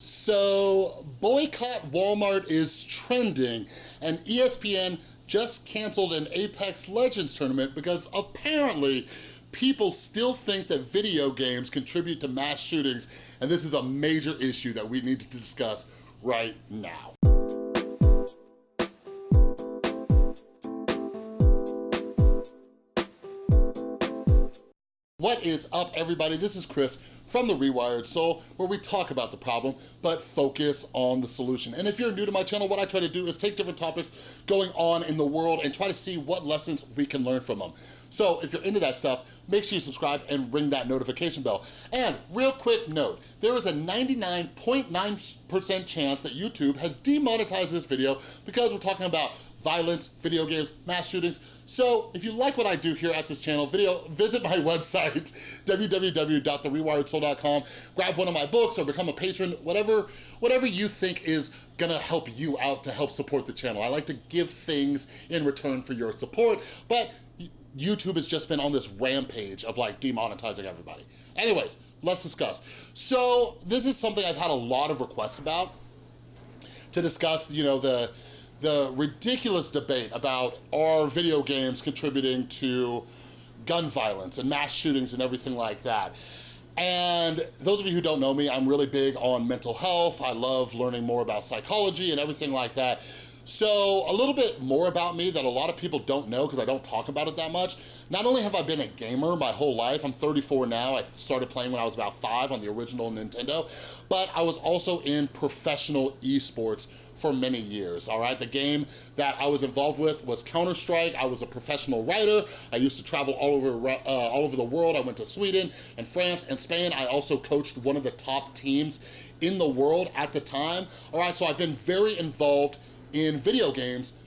So, boycott Walmart is trending, and ESPN just canceled an Apex Legends tournament because apparently people still think that video games contribute to mass shootings, and this is a major issue that we need to discuss right now. What is up, everybody? This is Chris from The Rewired Soul, where we talk about the problem, but focus on the solution. And if you're new to my channel, what I try to do is take different topics going on in the world and try to see what lessons we can learn from them. So if you're into that stuff, make sure you subscribe and ring that notification bell. And real quick note, there is a 99.9% chance that YouTube has demonetized this video because we're talking about violence, video games, mass shootings. So if you like what I do here at this channel, video, visit my website, www.therewiredsoul.com, grab one of my books or become a patron, whatever, whatever you think is gonna help you out to help support the channel. I like to give things in return for your support, but YouTube has just been on this rampage of like demonetizing everybody. Anyways, let's discuss. So this is something I've had a lot of requests about to discuss, you know, the the ridiculous debate about are video games contributing to gun violence and mass shootings and everything like that. And those of you who don't know me, I'm really big on mental health. I love learning more about psychology and everything like that. So a little bit more about me that a lot of people don't know because I don't talk about it that much. Not only have I been a gamer my whole life, I'm 34 now, I started playing when I was about five on the original Nintendo, but I was also in professional esports for many years, all right? The game that I was involved with was Counter-Strike. I was a professional writer. I used to travel all over, uh, all over the world. I went to Sweden and France and Spain. I also coached one of the top teams in the world at the time, all right? So I've been very involved in video games,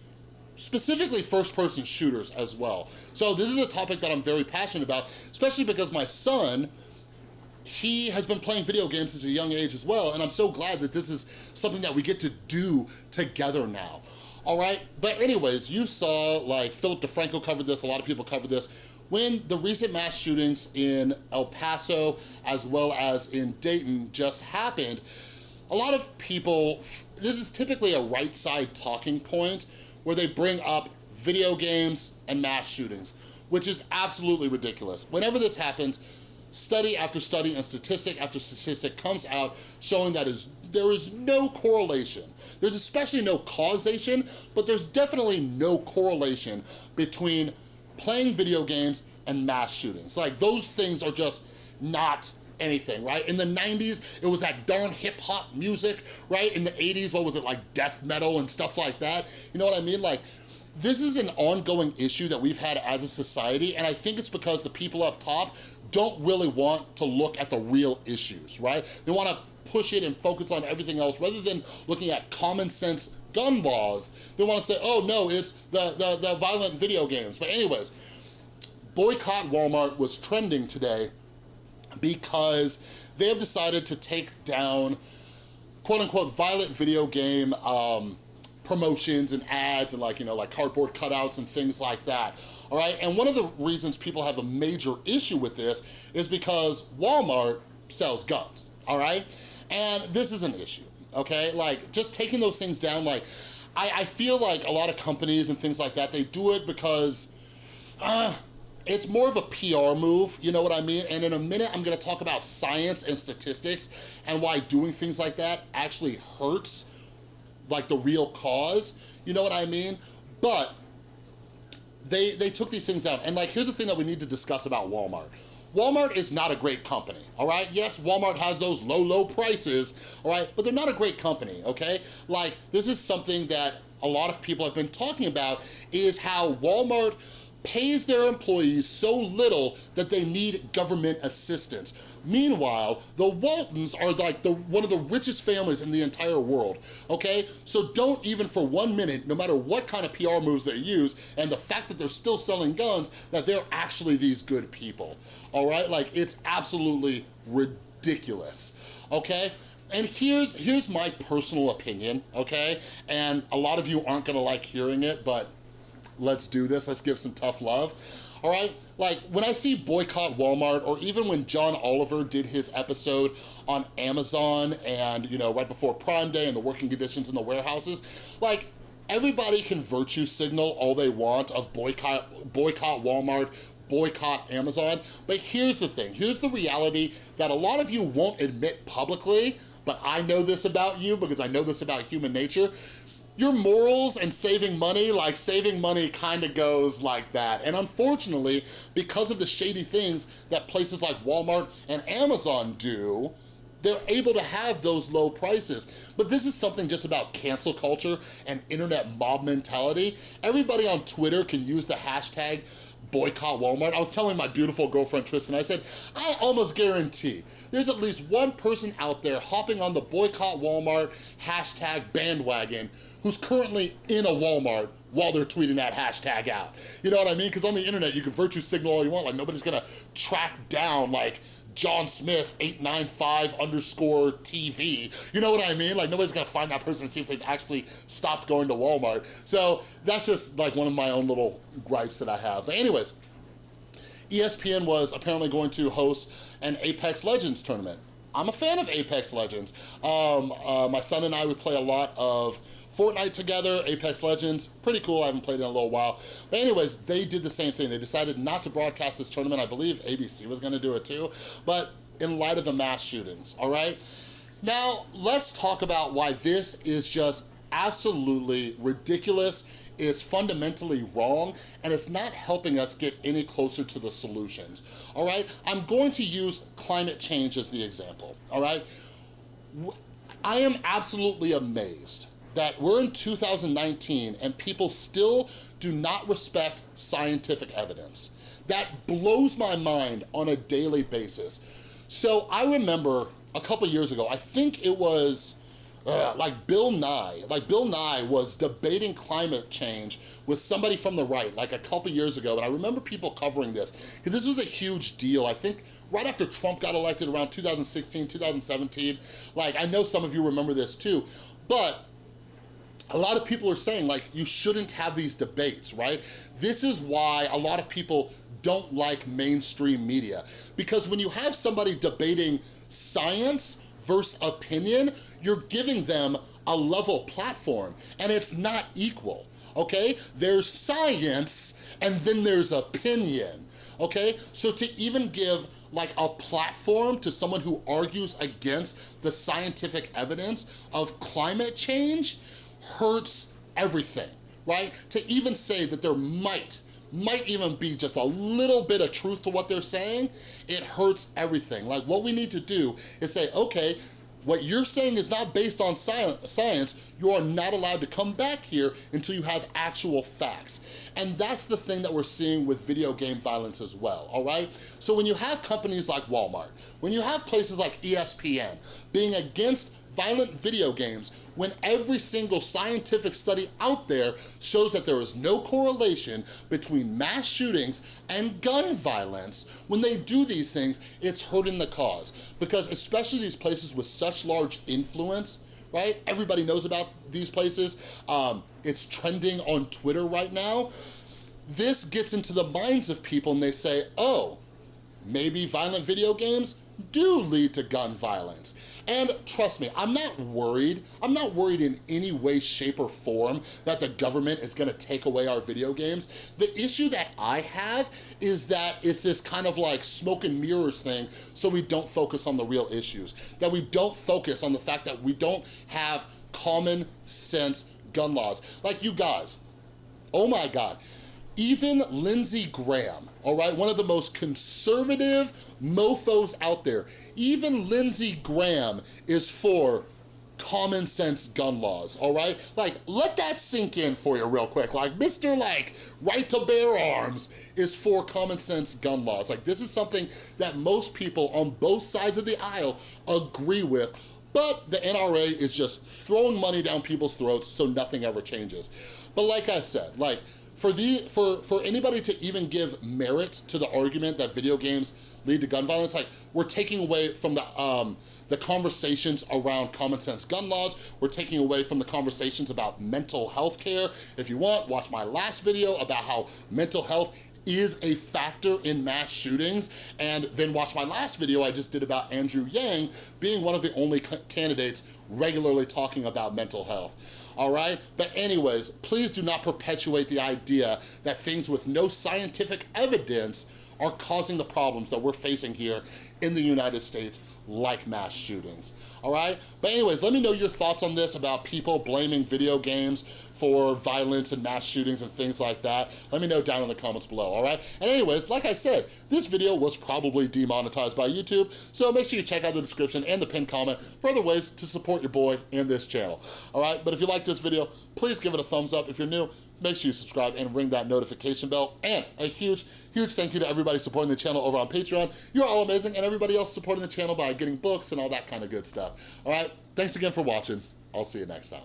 specifically first-person shooters as well. So this is a topic that I'm very passionate about, especially because my son, he has been playing video games since a young age as well, and I'm so glad that this is something that we get to do together now. All right, but anyways, you saw like Philip DeFranco covered this, a lot of people covered this. When the recent mass shootings in El Paso as well as in Dayton just happened, a lot of people, this is typically a right side talking point where they bring up video games and mass shootings, which is absolutely ridiculous. Whenever this happens, study after study and statistic after statistic comes out showing that is there is no correlation. There's especially no causation, but there's definitely no correlation between playing video games and mass shootings. Like those things are just not anything, right? In the 90s, it was that darn hip hop music, right? In the 80s, what was it, like death metal and stuff like that? You know what I mean? Like, this is an ongoing issue that we've had as a society, and I think it's because the people up top don't really want to look at the real issues, right? They wanna push it and focus on everything else rather than looking at common sense gun laws. They wanna say, oh no, it's the, the, the violent video games. But anyways, boycott Walmart was trending today because they have decided to take down quote unquote violent video game um, promotions and ads and like, you know, like cardboard cutouts and things like that. All right, and one of the reasons people have a major issue with this is because Walmart sells guns, all right? And this is an issue, okay? Like, just taking those things down, like, I, I feel like a lot of companies and things like that, they do it because, uh, it's more of a PR move, you know what I mean? And in a minute, I'm gonna talk about science and statistics and why doing things like that actually hurts like the real cause, you know what I mean? But they, they took these things down. And like, here's the thing that we need to discuss about Walmart. Walmart is not a great company, all right? Yes, Walmart has those low, low prices, all right? But they're not a great company, okay? Like, this is something that a lot of people have been talking about is how Walmart pays their employees so little that they need government assistance. Meanwhile, the Waltons are like the one of the richest families in the entire world, okay? So don't even for one minute, no matter what kind of PR moves they use, and the fact that they're still selling guns, that they're actually these good people, all right? Like, it's absolutely ridiculous, okay? And here's, here's my personal opinion, okay? And a lot of you aren't gonna like hearing it, but let's do this, let's give some tough love. all right? Like, when I see boycott Walmart, or even when John Oliver did his episode on Amazon and, you know, right before Prime Day and the working conditions in the warehouses, like, everybody can virtue signal all they want of boycott, boycott Walmart, boycott Amazon. But here's the thing, here's the reality that a lot of you won't admit publicly, but I know this about you because I know this about human nature your morals and saving money, like saving money kind of goes like that. And unfortunately, because of the shady things that places like Walmart and Amazon do, they're able to have those low prices. But this is something just about cancel culture and internet mob mentality. Everybody on Twitter can use the hashtag boycott Walmart. I was telling my beautiful girlfriend Tristan, I said, I almost guarantee there's at least one person out there hopping on the boycott Walmart hashtag bandwagon who's currently in a Walmart while they're tweeting that hashtag out. You know what I mean? Because on the internet, you can virtue signal all you want. Like nobody's gonna track down like John Smith 895 underscore TV. You know what I mean? Like nobody's gonna find that person and see if they've actually stopped going to Walmart. So that's just like one of my own little gripes that I have. But anyways, ESPN was apparently going to host an Apex Legends tournament. I'm a fan of Apex Legends. Um, uh, my son and I would play a lot of Fortnite together, Apex Legends, pretty cool. I haven't played in a little while. But anyways, they did the same thing. They decided not to broadcast this tournament. I believe ABC was gonna do it too, but in light of the mass shootings, all right? Now, let's talk about why this is just absolutely ridiculous is fundamentally wrong and it's not helping us get any closer to the solutions, all right? I'm going to use climate change as the example, all right? I am absolutely amazed that we're in 2019 and people still do not respect scientific evidence. That blows my mind on a daily basis. So I remember a couple years ago, I think it was uh, like Bill Nye, like Bill Nye was debating climate change with somebody from the right like a couple years ago and I remember people covering this because this was a huge deal. I think right after Trump got elected around 2016, 2017, like I know some of you remember this too, but a lot of people are saying like you shouldn't have these debates, right? This is why a lot of people don't like mainstream media because when you have somebody debating science versus opinion, you're giving them a level platform and it's not equal, okay? There's science and then there's opinion, okay? So to even give like a platform to someone who argues against the scientific evidence of climate change, hurts everything, right? To even say that there might, might even be just a little bit of truth to what they're saying, it hurts everything. Like what we need to do is say, okay, what you're saying is not based on science, you are not allowed to come back here until you have actual facts. And that's the thing that we're seeing with video game violence as well, all right? So when you have companies like Walmart, when you have places like ESPN being against violent video games when every single scientific study out there shows that there is no correlation between mass shootings and gun violence. When they do these things, it's hurting the cause because especially these places with such large influence, right? Everybody knows about these places. Um, it's trending on Twitter right now. This gets into the minds of people and they say, oh, maybe violent video games do lead to gun violence. And trust me, I'm not worried. I'm not worried in any way, shape, or form that the government is gonna take away our video games. The issue that I have is that it's this kind of like smoke and mirrors thing so we don't focus on the real issues. That we don't focus on the fact that we don't have common sense gun laws. Like you guys, oh my God, even Lindsey Graham, all right, one of the most conservative mofos out there, even Lindsey Graham is for common sense gun laws, all right? Like, let that sink in for you real quick. Like, Mr. like, right to bear arms is for common sense gun laws. Like, this is something that most people on both sides of the aisle agree with, but the NRA is just throwing money down people's throats so nothing ever changes. But like I said, like, for, the, for, for anybody to even give merit to the argument that video games lead to gun violence, like we're taking away from the, um, the conversations around common sense gun laws. We're taking away from the conversations about mental health care. If you want, watch my last video about how mental health is a factor in mass shootings, and then watch my last video I just did about Andrew Yang being one of the only candidates regularly talking about mental health all right? But anyways, please do not perpetuate the idea that things with no scientific evidence are causing the problems that we're facing here in the United States like mass shootings, all right? But anyways, let me know your thoughts on this about people blaming video games for violence and mass shootings and things like that. Let me know down in the comments below, all right? And anyways, like I said, this video was probably demonetized by YouTube, so make sure you check out the description and the pinned comment for other ways to support your boy and this channel, all right? But if you like this video, please give it a thumbs up. If you're new, make sure you subscribe and ring that notification bell. And a huge, huge thank you to everybody supporting the channel over on Patreon. You're all amazing, and everybody else supporting the channel by getting books and all that kind of good stuff. All right, thanks again for watching. I'll see you next time.